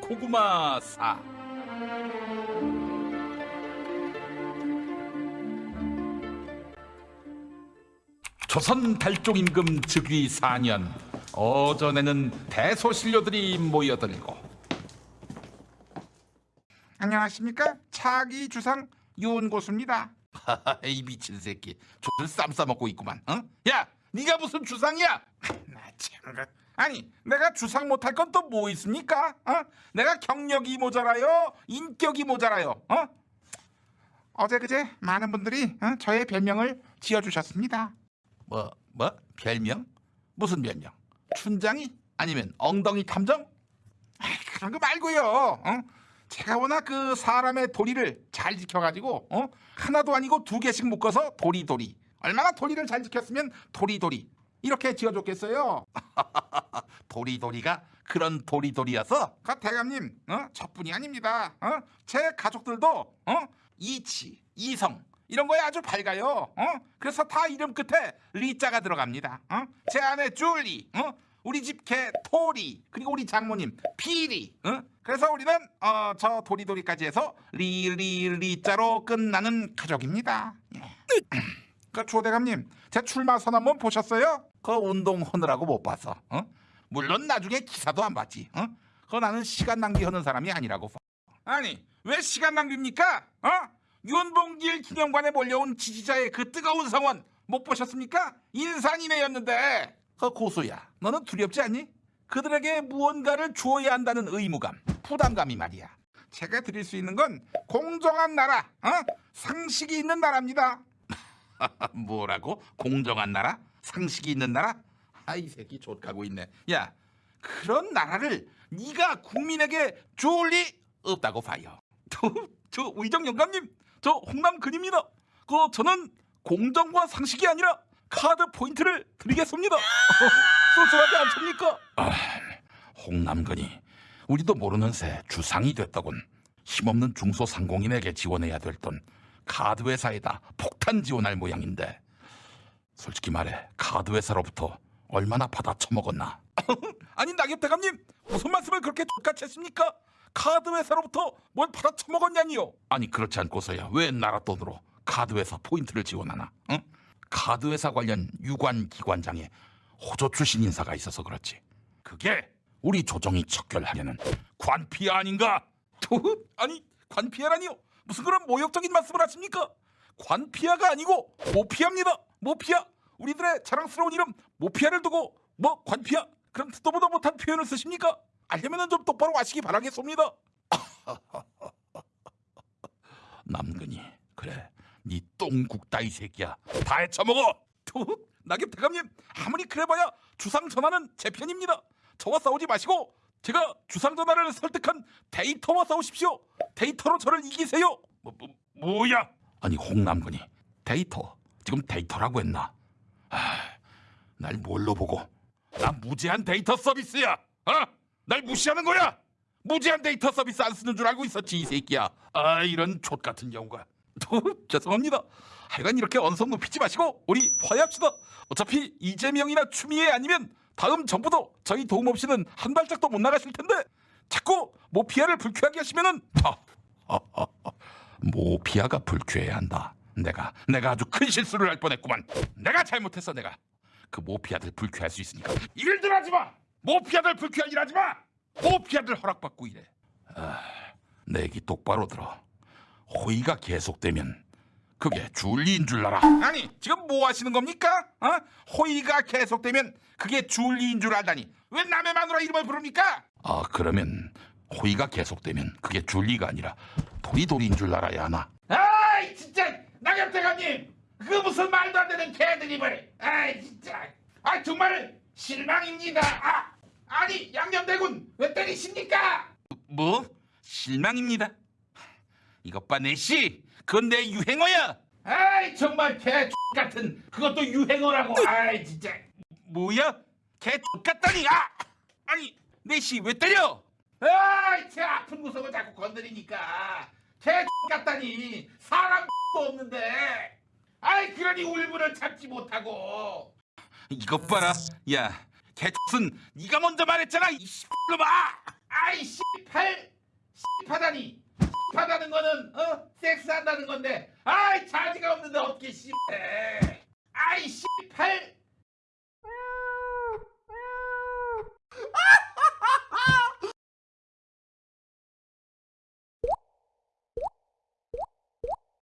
고구마 사. 조선 달종 임금 즉위 4년 어전에는 대소신료들이 모여들고. 안녕하십니까? 차기 주상 윤고수입니다. 이 미친 새끼. 조를 쌈 싸먹고 있구만 어? 야 네가 무슨 주상이야? 나참 그, 아니 내가 주상 못할 건 또 뭐 있습니까? 어? 내가 경력이 모자라요, 인격이 모자라요. 어? 어제 그제 많은 분들이 어? 저의 별명을 지어주셨습니다. 뭐 뭐? 별명? 무슨 별명? 춘장이? 아니면 엉덩이 탐정? 아이, 그런 거 말고요. 어? 제가 워낙 그 사람의 도리를 잘 지켜가지고 어? 하나도 아니고 두 개씩 묶어서 도리도리. 얼마나 도리를 잘 지켰으면 도리도리 이렇게 지어줬겠어요. 도리도리가 그런 도리도리여서 그 대감님, 어? 저뿐이 아닙니다. 어? 제 가족들도 어? 이치, 이성 이런 거에 아주 밝아요. 어? 그래서 다 이름 끝에 리자가 들어갑니다. 어? 제 아내 줄리, 어? 우리 집 개 토리, 그리고 우리 장모님 피리. 어? 그래서 우리는 어, 저 도리도리까지 해서 리리 리자로 끝나는 가족입니다. 예. 그 조대감님, 제 출마 선언 한번 보셨어요? 그 운동 하느라고 못 봐서 어? 물론 나중에 기사도 안 봤지 어? 그 나는 시간 낭비하는 사람이 아니라고 아니 왜 시간 낭비입니까? 어? 윤봉길 기념관에 몰려온 지지자의 그 뜨거운 성원 못 보셨습니까? 인산이네였는데 그 고수야 너는 두렵지 않니? 그들에게 무언가를 주어야 한다는 의무감 부담감이 말이야 제가 드릴 수 있는 건 공정한 나라, 어? 상식이 있는 나라입니다. 뭐라고? 공정한 나라? 상식이 있는 나라? 아이 새끼 좆가고 있네 야 그런 나라를 네가 국민에게 줄 리 없다고 봐요 저, 저 의정 영감님, 저 홍남 근입니다. 그 저는 공정과 상식이 아니라 카드 포인트를 드리겠습니다. 쏠쏠하지 않습니까? 홍남근이 우리도 모르는 새 주상이 됐더군 힘없는 중소상공인에게 지원해야 될 돈 카드 회사에다 폭탄 지원할 모양인데 솔직히 말해 카드 회사로부터 얼마나 받아 처먹었나 아니 낙엽 대감님 무슨 말씀을 그렇게 똑같이 했습니까? 카드 회사로부터 뭘 받아 처먹었냐니요? 아니 그렇지 않고서야 왜 나라 돈으로 카드 회사 포인트를 지원하나 응? 카드 회사 관련 유관 기관장에 호조 출신 인사가 있어서 그렇지 그게 우리 조정이 척결하려는 관피 아닌가 또 아니 관피아라니요? 무슨 그런 모욕적인 말씀을 하십니까? 관피아가 아니고 모피아입니다. 모피아. 우리들의 자랑스러운 이름 모피아를 두고 뭐 관피아 그런 듣도 보도 못한 표현을 쓰십니까? 알려면은 좀 똑바로 하시기 바라겠습니다. 남근이 그래 네 똥국 따이 새끼야 다 해쳐먹어 또 낙엽 대감님 아무리 그래봐야 주상 전하는 제 편입니다. 저와 싸우지 마시고 제가 주상 전하를 설득한 데이터와 싸우십시오. 데이터로 저를 이기세요. 뭐, 뭐, 뭐야 아니 홍남근이 데이터 지금 데이터라고 했나 아, 날 뭘로 보고 나 무제한 데이터 서비스야 어? 날 무시하는 거야 무제한 데이터 서비스 안 쓰는 줄 알고 있었지 이 새끼야 아 이런 좆 같은 경우가 또 죄송합니다. 하여간 이렇게 언성 높이지 마시고 우리 화해합시다. 어차피 이재명이나 추미애 아니면 다음 정부도 저희 도움 없이는 한 발짝도 못 나가실 텐데 자꾸 모피아를 불쾌하게 하시면은 아, 모피아가 불쾌해야 한다. 내가 내가 아주 큰 실수를 할 뻔했구만. 내가 잘못했어 내가. 그 모피아들 불쾌할 수 있으니까 일들 하지 마. 모피아들 불쾌한 일 하지 마. 모피아들 허락받고 이래. 아, 내 얘기 똑바로 들어. 호의가 계속되면 그게 줄리인 줄 알아. 아니 지금 뭐 하시는 겁니까? 어? 호의가 계속되면 그게 줄리인 줄 알다니 왜 남의 마누라 이름을 부릅니까? 아 그러면 호의가 계속되면 그게 줄리가 아니라 도리도리인 줄 알아야 하나. 아이 진짜 대감님 그 무슨 말도 안 되는 개드립을 아이 진짜 아 정말 실망입니다 아 아니 양념대군 왜 때리십니까? 뭐? 실망입니다. 이것 봐 내씨, 그건 내 유행어야. 아이 정말 개 같은 그것도 유행어라고 아이 진짜 뭐야? 개 X같다니! 아! 아니, 내씨 왜 때려? 아이 제 아픈 구석을 자꾸 건드리니까 개 같다니 사람도 없는데 아이 그러니 울분을 참지 못하고 이것 봐라. 야, 개 X는 네가 먼저 말했잖아. 이 씨발놈아! 아이 씨 씨팔 씨파다니 씨파다는 거는 어 섹스한다는 건데. 아이 자지가 없는데 어떻게 씨해? 아이 씨팔